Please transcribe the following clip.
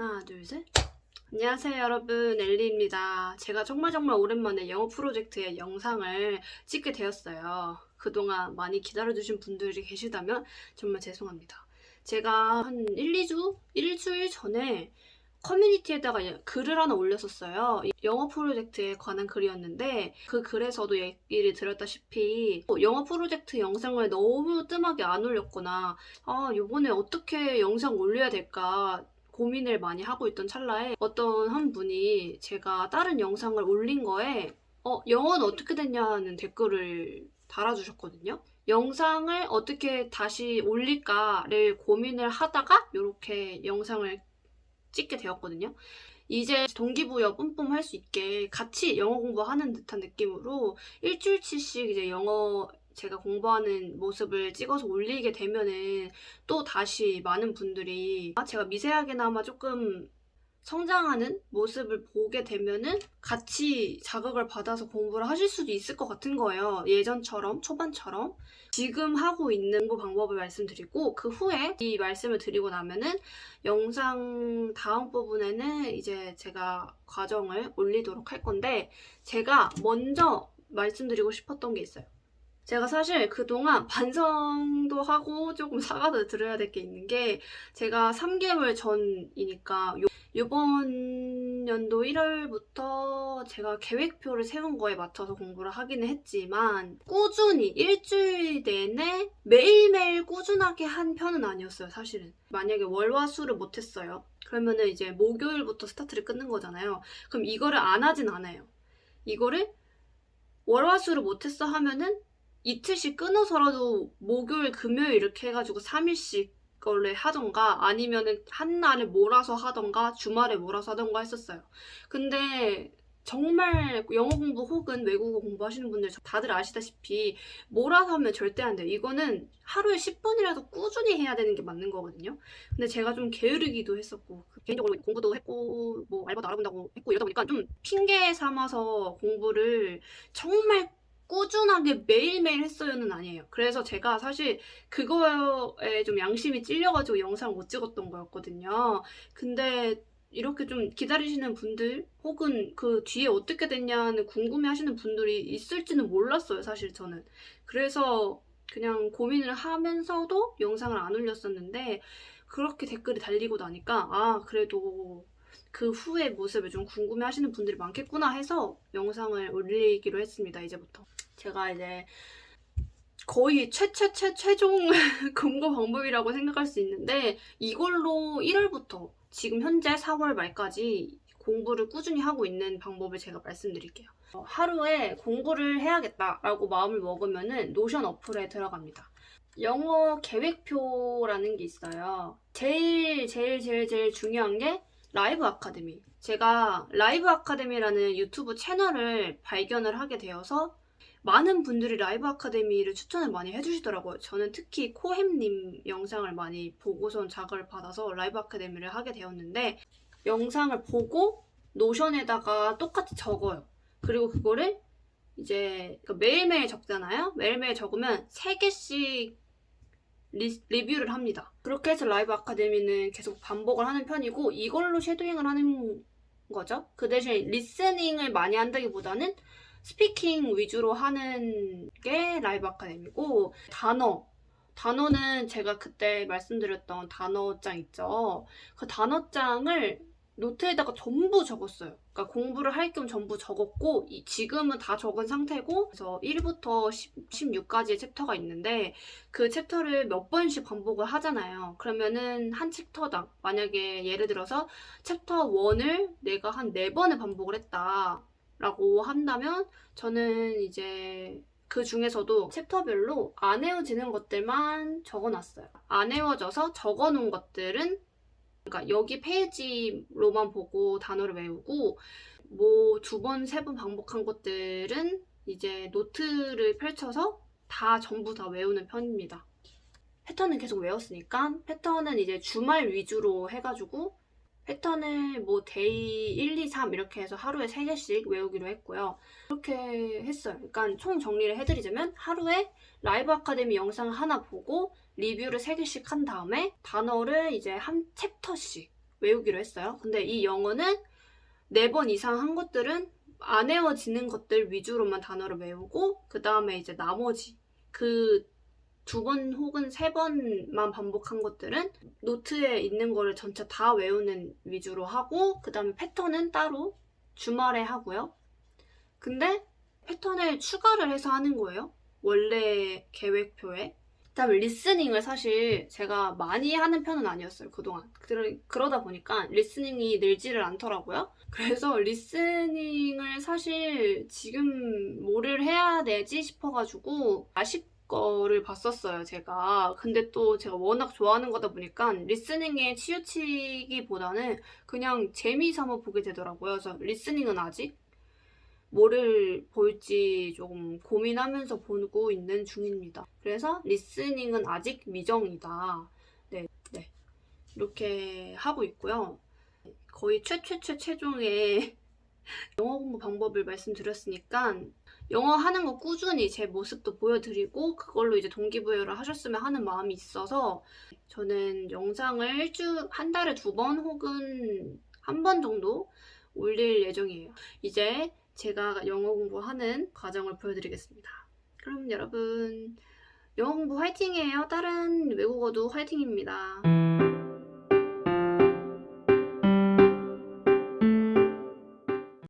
하나, 둘, 셋. 안녕하세요 여러분 엘리입니다. 제가 정말 정말 오랜만에 영어 프로젝트의 영상을 찍게 되었어요. 그동안 많이 기다려주신 분들이 계시다면 정말 죄송합니다. 제가 한 1, 2주? 일주일 전에 커뮤니티에다가 예- 글을 하나 올렸었어요. 이 영어 프로젝트에 관한 글이었는데 그 글에서도 얘기를 드렸다시피 영어 프로젝트 영상을 너무 뜸하게 안 올렸거나 아 요번에 어떻게 영상 올려야 될까 고민을 많이 하고 있던 찰나에 어떤 한 분이 제가 다른 영상을 올린 거에 어, 영어는 어떻게 됐냐는 댓글을 달아주셨거든요. 영상을 어떻게 다시 올릴까를 고민을 하다가 이렇게 영상을 찍게 되었거든요. 이제 동기부여 뿜뿜 할 수 있게 같이 영어 공부하는 듯한 느낌으로 일주일치씩 이제 영어 제가 공부하는 모습을 찍어서 올리게 되면은 또 다시 많은 분들이 아, 제가 미세하게나마 조금 성장하는 모습을 보게 되면은 같이 자극을 받아서 공부를 하실 수도 있을 것 같은 거예요. 예전처럼, 초반처럼. 지금 하고 있는 공부 방법을 말씀드리고, 그 후에 이 말씀을 드리고 나면은 영상 다음 부분에는 이제 제가 과정을 올리도록 할 건데, 제가 먼저 말씀드리고 싶었던 게 있어요. 제가 사실 그동안 반성도 하고 조금 사과도 드려야 될 게 있는 게 제가 3개월 전이니까 요, 이번 연도 1월부터 제가 계획표를 세운 거에 맞춰서 공부를 하기는 했지만 꾸준히 일주일 내내 매일매일 꾸준하게 한 편은 아니었어요 사실은. 만약에 월화수를 못했어요. 그러면은 이제 목요일부터 스타트를 끊는 거잖아요. 그럼 이거를 안 하진 않아요. 이거를 월화수를 못했어 하면은 이틀씩 끊어서라도 목요일, 금요일 이렇게 해가지고 3일씩 원래 하던가 아니면은 한 날에 몰아서 하던가 주말에 몰아서 하던가 했었어요. 근데 정말 영어 공부 혹은 외국어 공부하시는 분들 다들 아시다시피 몰아서 하면 절대 안 돼요. 이거는 하루에 10분이라도 꾸준히 해야 되는 게 맞는 거거든요. 근데 제가 좀 게으르기도 했었고 개인적으로 공부도 했고 뭐 알바도 알아본다고 했고 이러다 보니까 좀 핑계 삼아서 공부를 정말 꾸준하게 매일매일 했어요는 아니에요. 그래서 제가 사실 그거에 좀 양심이 찔려가지고 영상 못 찍었던 거였거든요. 근데 이렇게 좀 기다리시는 분들 혹은 그 뒤에 어떻게 됐냐는 궁금해 하시는 분들이 있을지는 몰랐어요, 사실 저는. 그래서 그냥 고민을 하면서도 영상을 안 올렸었는데 그렇게 댓글이 달리고 나니까 아, 그래도 그 후의 모습을 좀 궁금해 하시는 분들이 많겠구나 해서 영상을 올리기로 했습니다, 이제부터. 제가 이제 거의 최최최 최종 공부 방법이라고 생각할 수 있는데 이걸로 1월부터 지금 현재 4월 말까지 공부를 꾸준히 하고 있는 방법을 제가 말씀드릴게요. 어, 하루에 공부를 해야겠다라고 마음을 먹으면 은 노션 어플에 들어갑니다. 영어 계획표라는 게 있어요. 제일 제일 제일 제일 중요한 게 라이브 아카데미. 제가 라이브 아카데미라는 유튜브 채널을 발견을 하게 되어서 많은 분들이 라이브 아카데미를 추천을 많이 해주시더라고요. 저는 특히 코햄님 영상을 많이 보고선 자극을 받아서 라이브 아카데미를 하게 되었는데 영상을 보고 노션에다가 똑같이 적어요. 그리고 그거를 이제 그러니까 매일매일 적잖아요. 매일매일 적으면 3개씩 리, 리뷰를 합니다. 그렇게 해서 라이브 아카데미는 계속 반복을 하는 편이고 이걸로 shadowing을 하는 거죠. 그 대신 listening을 많이 한다기보다는 speaking 위주로 하는 게 라이브 아카데미고 단어 단어는 제가 그때 말씀드렸던 단어장 있죠. 그 단어장을 노트에다가 전부 적었어요. 그러니까 공부를 할 겸 전부 적었고 이- 지금은 다 적은 상태고 그래서 1부터 10, 16까지의 챕터가 있는데 그 챕터를 몇 번씩 반복을 하잖아요. 그러면은 한 챕터당 만약에 예를 들어서 챕터 1을 내가 한 4번을 반복을 했다. 라고 한다면 저는 이제 그 중에서도 챕터별로 안 외워지는 것들만 적어놨어요. 안 외워져서 적어놓은 것들은 그러니까 여기 페이지로만 보고 단어를 외우고 뭐 두 번, 세 번 반복한 것들은 이제 노트를 펼쳐서 다 전부 다 외우는 편입니다. 패턴은 계속 외웠으니까 패턴은 이제 주말 위주로 해가지고 패턴을 뭐 day 1, 2, 3 이렇게 해서 하루에 3개씩 외우기로 했고요. 그렇게 했어요. 그러니까 총 정리를 해드리자면 하루에 Live Academy 영상 하나 보고 리뷰를 3개씩 한 다음에 단어를 이제 한 챕터씩 외우기로 했어요. 근데 이 영어는 네번 이상 한 것들은 안 외워지는 것들 위주로만 단어를 외우고 그 다음에 이제 나머지 그 두 번 혹은 세 번만 반복한 것들은 노트에 있는 거를 전체 다 외우는 위주로 하고 그 다음에 패턴은 따로 주말에 하고요. 근데 패턴을 추가를 해서 하는 거예요. 원래 계획표에. 그다음에 listening을 사실 제가 많이 하는 편은 아니었어요 그동안 그러, 그러다 보니까 listening이 늘지를 않더라고요 그래서 listening을 사실 지금 뭐를 해야 되지 싶어가지고 아쉽 거를 봤었어요 제가 근데 또 제가 워낙 좋아하는 거다 보니까 listening에 치우치기보다는 그냥 재미삼아 보게 되더라고요 그래서 listening은 아직 뭐를 볼지 조금 고민하면서 보고 있는 중입니다. 그래서 listening은 아직 미정이다. 네, 네. 이렇게 하고 있고요. 거의 최최최 최종의 영어 공부 방법을 말씀드렸으니까 영어 하는 거 꾸준히 제 모습도 보여드리고 그걸로 이제 동기부여를 하셨으면 하는 마음이 있어서 저는 영상을 일주 한 달에 두 번 혹은 한 번 정도 올릴 예정이에요. 이제 제가 영어 공부하는 과정을 보여드리겠습니다. 그럼 여러분 영어 공부 화이팅이에요. 다른 외국어도 화이팅입니다.